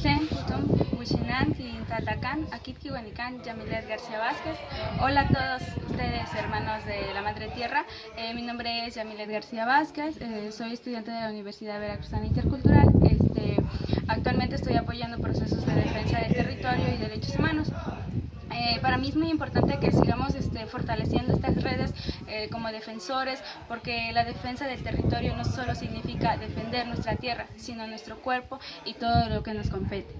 Tlen, Putum, Yamilet García Vázquez. Hola a todos ustedes, hermanos de la Madre Tierra. Eh, mi nombre es Yamilet García Vázquez, eh, soy estudiante de la Universidad Veracruzana Intercultural. Este, actualmente estoy apoyando procesos de defensa de territorio y derechos humanos. Mí es muy importante que sigamos este, fortaleciendo estas redes eh, como defensores, porque la defensa del territorio no solo significa defender nuestra tierra, sino nuestro cuerpo y todo lo que nos compete.